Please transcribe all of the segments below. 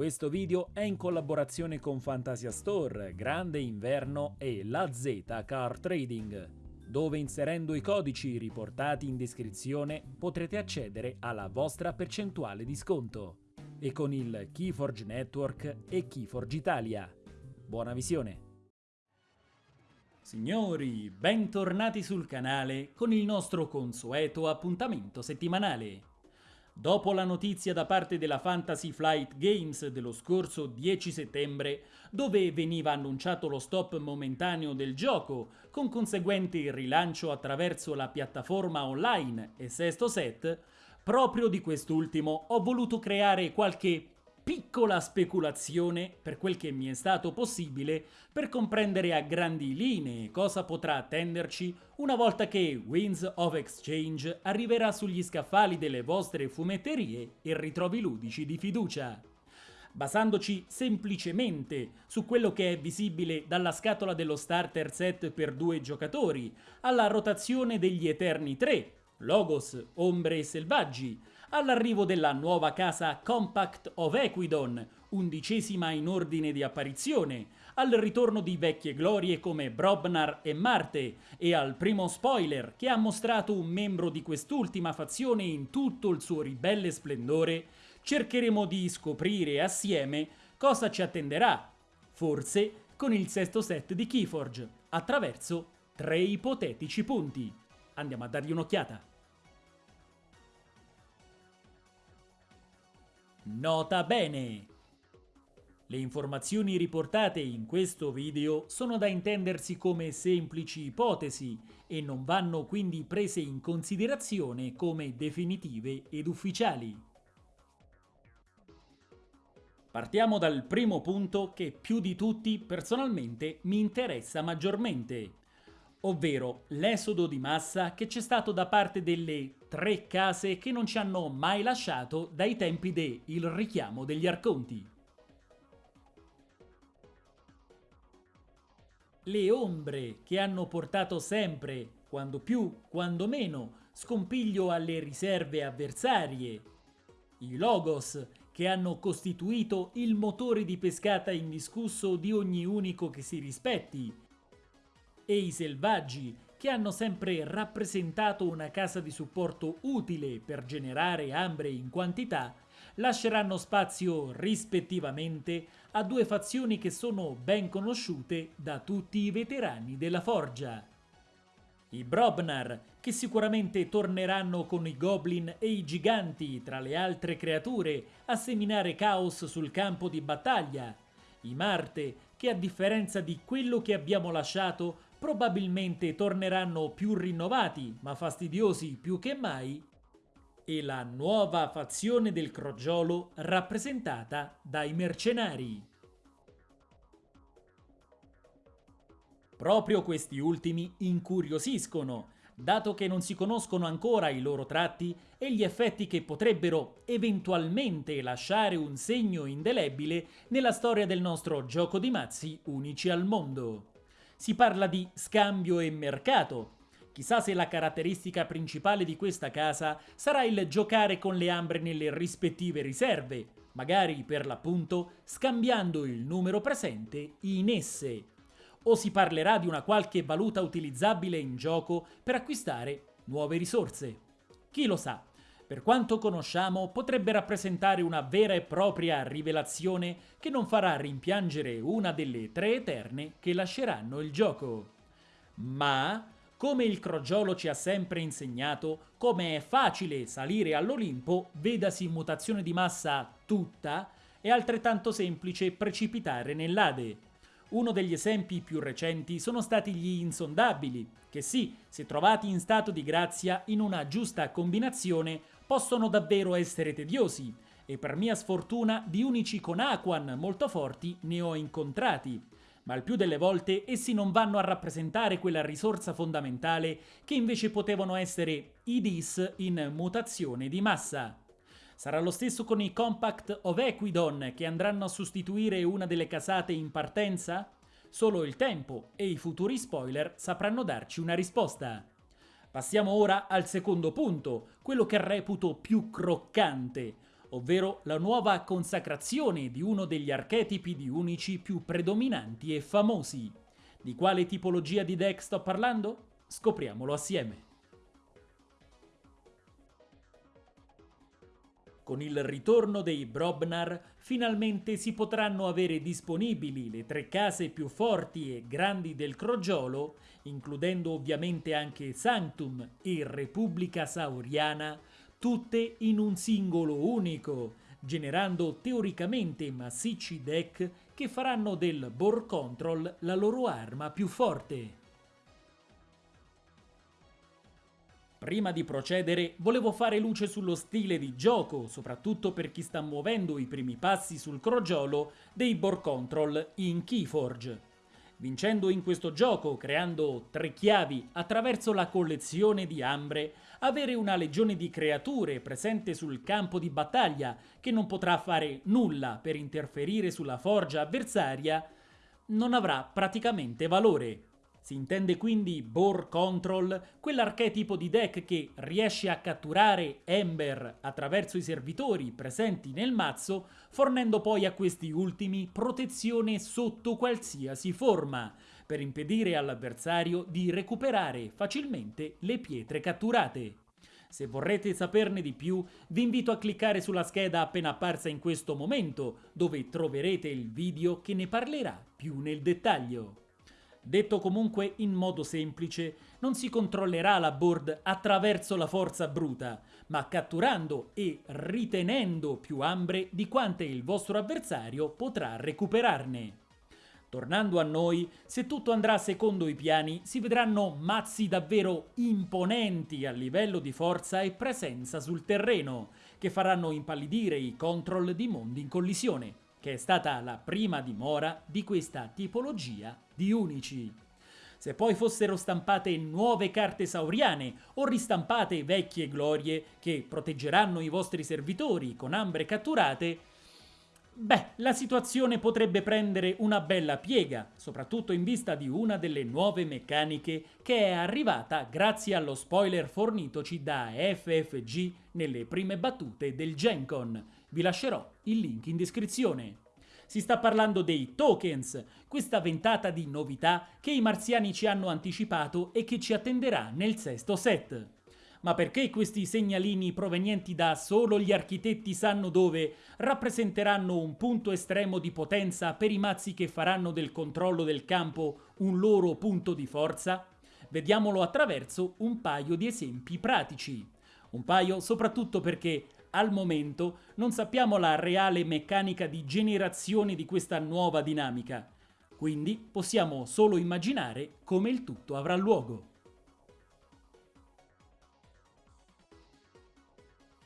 Questo video è in collaborazione con Fantasia Store, Grande Inverno e La Z Car Trading, dove inserendo i codici riportati in descrizione potrete accedere alla vostra percentuale di sconto. E con il Keyforge Network e Keyforge Italia. Buona visione! Signori, bentornati sul canale con il nostro consueto appuntamento settimanale. Dopo la notizia da parte della Fantasy Flight Games dello scorso 10 settembre, dove veniva annunciato lo stop momentaneo del gioco, con conseguente rilancio attraverso la piattaforma online e sesto set, proprio di quest'ultimo ho voluto creare qualche piccola speculazione, per quel che mi è stato possibile, per comprendere a grandi linee cosa potrà attenderci una volta che Winds of Exchange arriverà sugli scaffali delle vostre fumetterie e ritrovi ludici di fiducia. Basandoci semplicemente su quello che è visibile dalla scatola dello starter set per due giocatori, alla rotazione degli Eterni 3, Logos, Ombre e Selvaggi, all'arrivo della nuova casa Compact of Equidon, undicesima in ordine di apparizione, al ritorno di vecchie glorie come Brobnar e Marte e al primo spoiler che ha mostrato un membro di quest'ultima fazione in tutto il suo ribelle splendore, cercheremo di scoprire assieme cosa ci attenderà, forse con il sesto set di Keyforge, attraverso tre ipotetici punti. Andiamo a dargli un'occhiata. Nota bene! Le informazioni riportate in questo video sono da intendersi come semplici ipotesi e non vanno quindi prese in considerazione come definitive ed ufficiali. Partiamo dal primo punto che più di tutti personalmente mi interessa maggiormente, ovvero l'esodo di massa che c'è stato da parte delle tre case che non ci hanno mai lasciato dai tempi de Il richiamo degli Arconti. Le ombre che hanno portato sempre, quando più, quando meno, scompiglio alle riserve avversarie. I logos che hanno costituito il motore di pescata indiscusso di ogni unico che si rispetti e i selvaggi, che hanno sempre rappresentato una casa di supporto utile per generare ambre in quantità, lasceranno spazio rispettivamente a due fazioni che sono ben conosciute da tutti i veterani della forgia. I Brobnar, che sicuramente torneranno con i goblin e i giganti tra le altre creature a seminare caos sul campo di battaglia. I Marte, che a differenza di quello che abbiamo lasciato probabilmente torneranno più rinnovati, ma fastidiosi più che mai, e la nuova fazione del crogiolo rappresentata dai mercenari. Proprio questi ultimi incuriosiscono, dato che non si conoscono ancora i loro tratti e gli effetti che potrebbero eventualmente lasciare un segno indelebile nella storia del nostro gioco di mazzi unici al mondo si parla di scambio e mercato. Chissà se la caratteristica principale di questa casa sarà il giocare con le ambre nelle rispettive riserve, magari per l'appunto scambiando il numero presente in esse. O si parlerà di una qualche valuta utilizzabile in gioco per acquistare nuove risorse. Chi lo sa, per quanto conosciamo, potrebbe rappresentare una vera e propria rivelazione che non farà rimpiangere una delle tre eterne che lasceranno il gioco. Ma, come il crogiolo ci ha sempre insegnato, come è facile salire all'Olimpo, vedasi mutazione di massa tutta, è altrettanto semplice precipitare nell'Ade. Uno degli esempi più recenti sono stati gli insondabili, che sì, se trovati in stato di grazia in una giusta combinazione, possono davvero essere tediosi, e per mia sfortuna di unici con Aquan molto forti ne ho incontrati, ma il più delle volte essi non vanno a rappresentare quella risorsa fondamentale che invece potevano essere i DIS in mutazione di massa. Sarà lo stesso con i Compact of Equidon che andranno a sostituire una delle casate in partenza? Solo il tempo e i futuri spoiler sapranno darci una risposta. Passiamo ora al secondo punto, quello che reputo più croccante, ovvero la nuova consacrazione di uno degli archetipi di unici più predominanti e famosi. Di quale tipologia di deck sto parlando? Scopriamolo assieme. Con il ritorno dei Brobnar finalmente si potranno avere disponibili le tre case più forti e grandi del crogiolo, includendo ovviamente anche Sanctum e Repubblica Sauriana, tutte in un singolo unico, generando teoricamente massicci deck che faranno del Board Control la loro arma più forte. Prima di procedere, volevo fare luce sullo stile di gioco, soprattutto per chi sta muovendo i primi passi sul crogiolo dei Board Control in Keyforge. Vincendo in questo gioco, creando tre chiavi attraverso la collezione di ambre, avere una legione di creature presente sul campo di battaglia che non potrà fare nulla per interferire sulla forgia avversaria, non avrà praticamente valore. Si intende quindi Boar Control, quell'archetipo di deck che riesce a catturare Ember attraverso i servitori presenti nel mazzo, fornendo poi a questi ultimi protezione sotto qualsiasi forma, per impedire all'avversario di recuperare facilmente le pietre catturate. Se vorrete saperne di più, vi invito a cliccare sulla scheda appena apparsa in questo momento, dove troverete il video che ne parlerà più nel dettaglio. Detto comunque in modo semplice, non si controllerà la board attraverso la forza bruta, ma catturando e ritenendo più ambre di quante il vostro avversario potrà recuperarne. Tornando a noi, se tutto andrà secondo i piani, si vedranno mazzi davvero imponenti a livello di forza e presenza sul terreno, che faranno impallidire i control di mondi in collisione che è stata la prima dimora di questa tipologia di unici. Se poi fossero stampate nuove carte sauriane o ristampate vecchie glorie che proteggeranno i vostri servitori con ambre catturate, beh, la situazione potrebbe prendere una bella piega, soprattutto in vista di una delle nuove meccaniche che è arrivata grazie allo spoiler fornitoci da FFG nelle prime battute del Gencon, vi lascerò il link in descrizione. Si sta parlando dei tokens, questa ventata di novità che i marziani ci hanno anticipato e che ci attenderà nel sesto set. Ma perché questi segnalini provenienti da solo gli architetti sanno dove rappresenteranno un punto estremo di potenza per i mazzi che faranno del controllo del campo un loro punto di forza? Vediamolo attraverso un paio di esempi pratici. Un paio soprattutto perché al momento non sappiamo la reale meccanica di generazione di questa nuova dinamica, quindi possiamo solo immaginare come il tutto avrà luogo.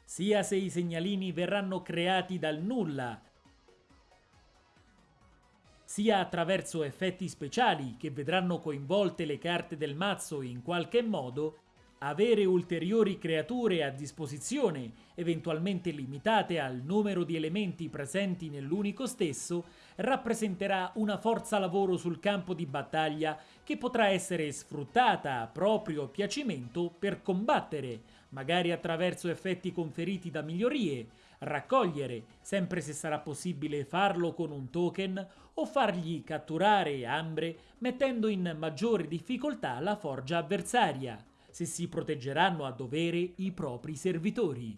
Sia se i segnalini verranno creati dal nulla, sia attraverso effetti speciali che vedranno coinvolte le carte del mazzo in qualche modo, avere ulteriori creature a disposizione, eventualmente limitate al numero di elementi presenti nell'unico stesso, rappresenterà una forza lavoro sul campo di battaglia che potrà essere sfruttata a proprio piacimento per combattere, magari attraverso effetti conferiti da migliorie, raccogliere, sempre se sarà possibile farlo con un token, o fargli catturare ambre mettendo in maggiore difficoltà la forgia avversaria se si proteggeranno a dovere i propri servitori.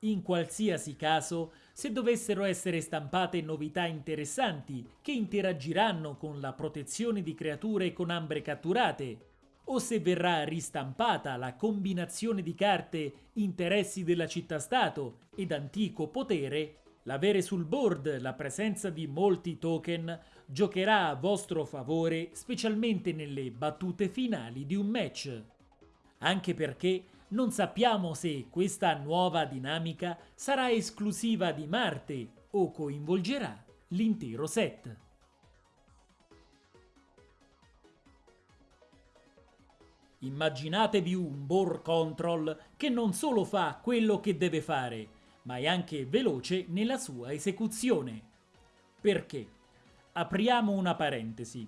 In qualsiasi caso, se dovessero essere stampate novità interessanti che interagiranno con la protezione di creature con ambre catturate, o se verrà ristampata la combinazione di carte interessi della città-stato ed antico potere, l'avere sul board la presenza di molti token giocherà a vostro favore specialmente nelle battute finali di un match. Anche perché non sappiamo se questa nuova dinamica sarà esclusiva di Marte o coinvolgerà l'intero set. Immaginatevi un bore control che non solo fa quello che deve fare, ma è anche veloce nella sua esecuzione. Perché? Apriamo una parentesi.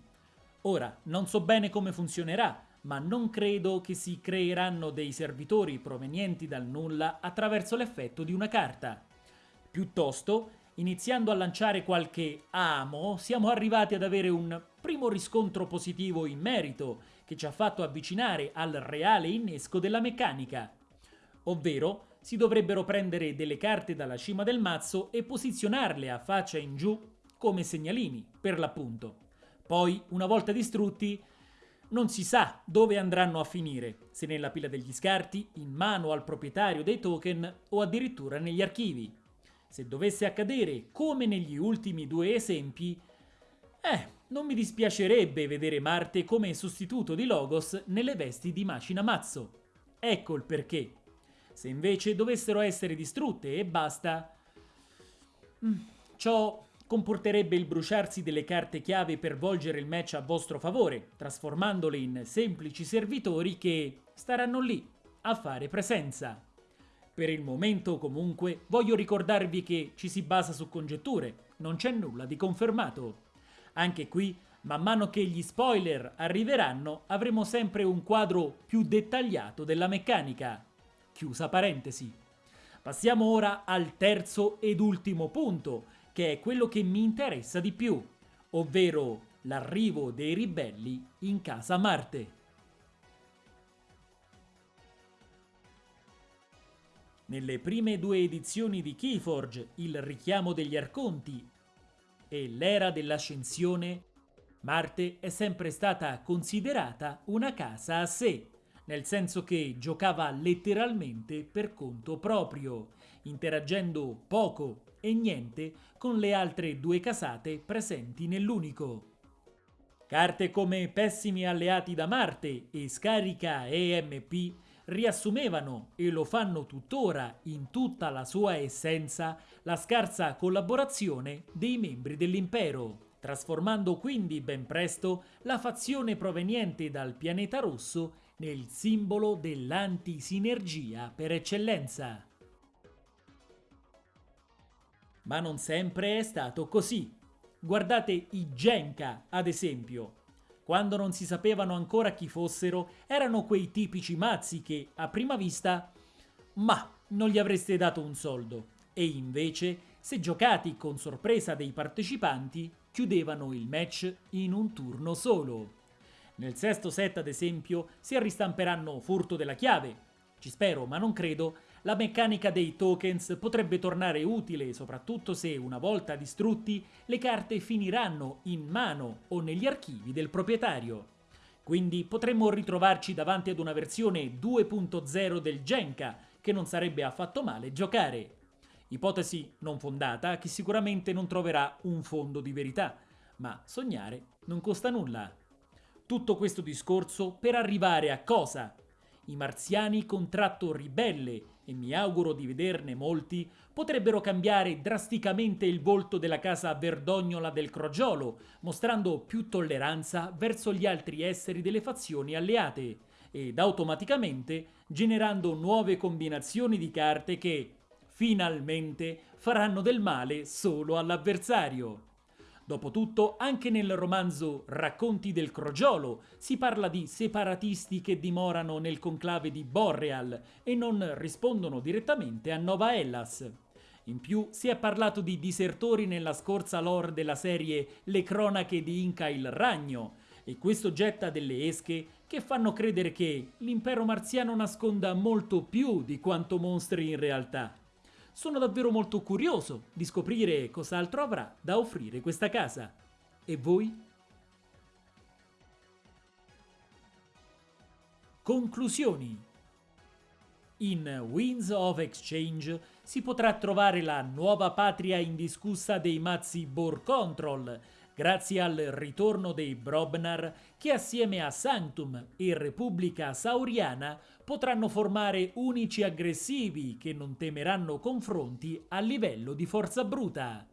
Ora, non so bene come funzionerà, ma non credo che si creeranno dei servitori provenienti dal nulla attraverso l'effetto di una carta. Piuttosto, iniziando a lanciare qualche amo, siamo arrivati ad avere un primo riscontro positivo in merito che ci ha fatto avvicinare al reale innesco della meccanica. Ovvero, si dovrebbero prendere delle carte dalla cima del mazzo e posizionarle a faccia in giù come segnalini, per l'appunto. Poi, una volta distrutti, non si sa dove andranno a finire, se nella pila degli scarti, in mano al proprietario dei token o addirittura negli archivi. Se dovesse accadere come negli ultimi due esempi, eh, non mi dispiacerebbe vedere Marte come sostituto di Logos nelle vesti di Macina Mazzo. Ecco il perché. Se invece dovessero essere distrutte e basta... Mm, ciò comporterebbe il bruciarsi delle carte chiave per volgere il match a vostro favore, trasformandole in semplici servitori che staranno lì a fare presenza. Per il momento, comunque, voglio ricordarvi che ci si basa su congetture, non c'è nulla di confermato. Anche qui, man mano che gli spoiler arriveranno, avremo sempre un quadro più dettagliato della meccanica. Chiusa parentesi. Passiamo ora al terzo ed ultimo punto, che è quello che mi interessa di più, ovvero l'arrivo dei ribelli in casa Marte. Nelle prime due edizioni di Keyforge, il richiamo degli Arconti e l'era dell'ascensione, Marte è sempre stata considerata una casa a sé, nel senso che giocava letteralmente per conto proprio, interagendo poco e niente con le altre due casate presenti nell'unico. Carte come Pessimi alleati da Marte e Scarica EMP riassumevano, e lo fanno tuttora in tutta la sua essenza, la scarsa collaborazione dei membri dell'impero, trasformando quindi ben presto la fazione proveniente dal pianeta rosso nel simbolo dell'antisinergia per eccellenza. Ma non sempre è stato così. Guardate i Genka, ad esempio. Quando non si sapevano ancora chi fossero, erano quei tipici mazzi che, a prima vista, ma non gli avreste dato un soldo. E invece, se giocati con sorpresa dei partecipanti, chiudevano il match in un turno solo. Nel sesto set, ad esempio, si ristamperanno Furto della chiave. Ci spero, ma non credo, la meccanica dei tokens potrebbe tornare utile soprattutto se, una volta distrutti, le carte finiranno in mano o negli archivi del proprietario. Quindi potremmo ritrovarci davanti ad una versione 2.0 del Genka, che non sarebbe affatto male giocare. Ipotesi non fondata che sicuramente non troverà un fondo di verità, ma sognare non costa nulla. Tutto questo discorso per arrivare a cosa? I marziani contratto ribelle e mi auguro di vederne molti, potrebbero cambiare drasticamente il volto della casa verdognola del Crogiolo, mostrando più tolleranza verso gli altri esseri delle fazioni alleate, ed automaticamente generando nuove combinazioni di carte che, finalmente, faranno del male solo all'avversario. Dopotutto, anche nel romanzo Racconti del Crogiolo si parla di separatisti che dimorano nel conclave di Borreal e non rispondono direttamente a Nova Hellas. In più si è parlato di disertori nella scorsa lore della serie Le cronache di Inca il Ragno, e questo getta delle esche che fanno credere che l'impero marziano nasconda molto più di quanto mostri in realtà. Sono davvero molto curioso di scoprire cos'altro avrà da offrire questa casa. E voi? Conclusioni In Winds of Exchange si potrà trovare la nuova patria indiscussa dei mazzi Boar Control, grazie al ritorno dei Brobnar che assieme a Sanctum e Repubblica Sauriana potranno formare unici aggressivi che non temeranno confronti a livello di forza bruta.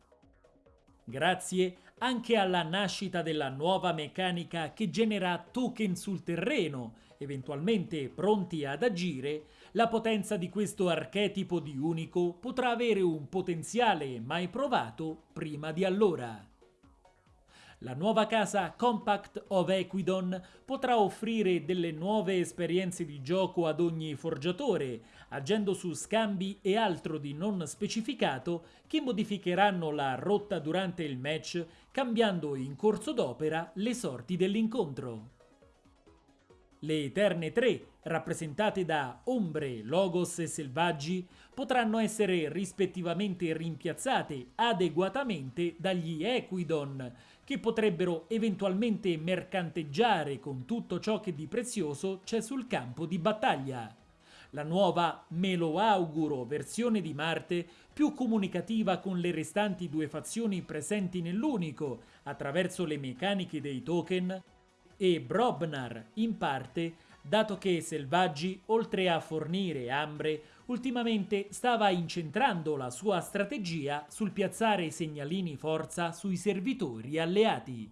Grazie anche alla nascita della nuova meccanica che genera token sul terreno, eventualmente pronti ad agire, la potenza di questo archetipo di unico potrà avere un potenziale mai provato prima di allora. La nuova casa Compact of Equidon potrà offrire delle nuove esperienze di gioco ad ogni forgiatore, agendo su scambi e altro di non specificato che modificheranno la rotta durante il match, cambiando in corso d'opera le sorti dell'incontro. Le Eterne 3, rappresentate da Ombre, Logos e Selvaggi, potranno essere rispettivamente rimpiazzate adeguatamente dagli Equidon, che potrebbero eventualmente mercanteggiare con tutto ciò che di prezioso c'è sul campo di battaglia. La nuova Me lo auguro versione di Marte, più comunicativa con le restanti due fazioni presenti nell'unico, attraverso le meccaniche dei token, e Brobnar, in parte, dato che Selvaggi, oltre a fornire Ambre, ultimamente stava incentrando la sua strategia sul piazzare segnalini forza sui servitori alleati.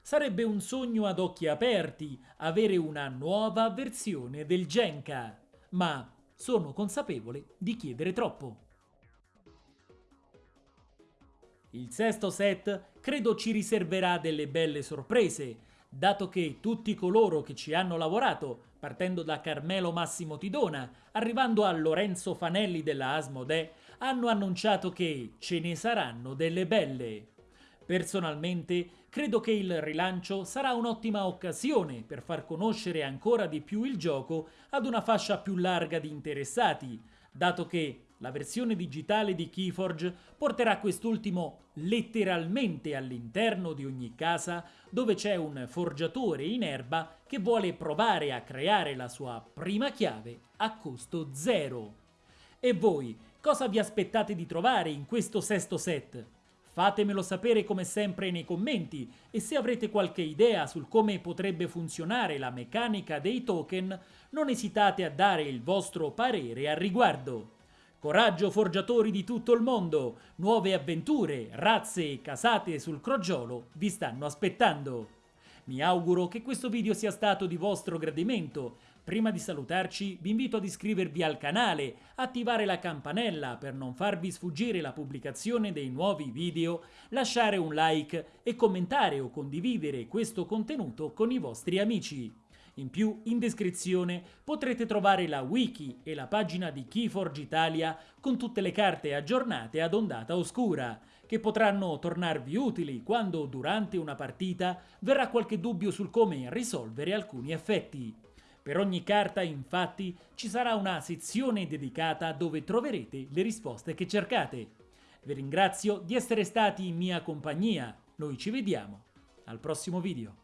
Sarebbe un sogno ad occhi aperti avere una nuova versione del Genka, ma sono consapevole di chiedere troppo. Il sesto set credo ci riserverà delle belle sorprese, dato che tutti coloro che ci hanno lavorato, partendo da Carmelo Massimo Tidona, arrivando a Lorenzo Fanelli della Asmodee, hanno annunciato che ce ne saranno delle belle. Personalmente credo che il rilancio sarà un'ottima occasione per far conoscere ancora di più il gioco ad una fascia più larga di interessati, dato che la versione digitale di Keyforge porterà quest'ultimo letteralmente all'interno di ogni casa dove c'è un forgiatore in erba che vuole provare a creare la sua prima chiave a costo zero. E voi, cosa vi aspettate di trovare in questo sesto set? Fatemelo sapere come sempre nei commenti e se avrete qualche idea sul come potrebbe funzionare la meccanica dei token, non esitate a dare il vostro parere al riguardo. Coraggio forgiatori di tutto il mondo, nuove avventure, razze e casate sul crogiolo vi stanno aspettando. Mi auguro che questo video sia stato di vostro gradimento. Prima di salutarci vi invito ad iscrivervi al canale, attivare la campanella per non farvi sfuggire la pubblicazione dei nuovi video, lasciare un like e commentare o condividere questo contenuto con i vostri amici. In più, in descrizione potrete trovare la wiki e la pagina di Keyforge Italia con tutte le carte aggiornate ad ondata oscura, che potranno tornarvi utili quando durante una partita verrà qualche dubbio sul come risolvere alcuni effetti. Per ogni carta, infatti, ci sarà una sezione dedicata dove troverete le risposte che cercate. Vi ringrazio di essere stati in mia compagnia, noi ci vediamo al prossimo video.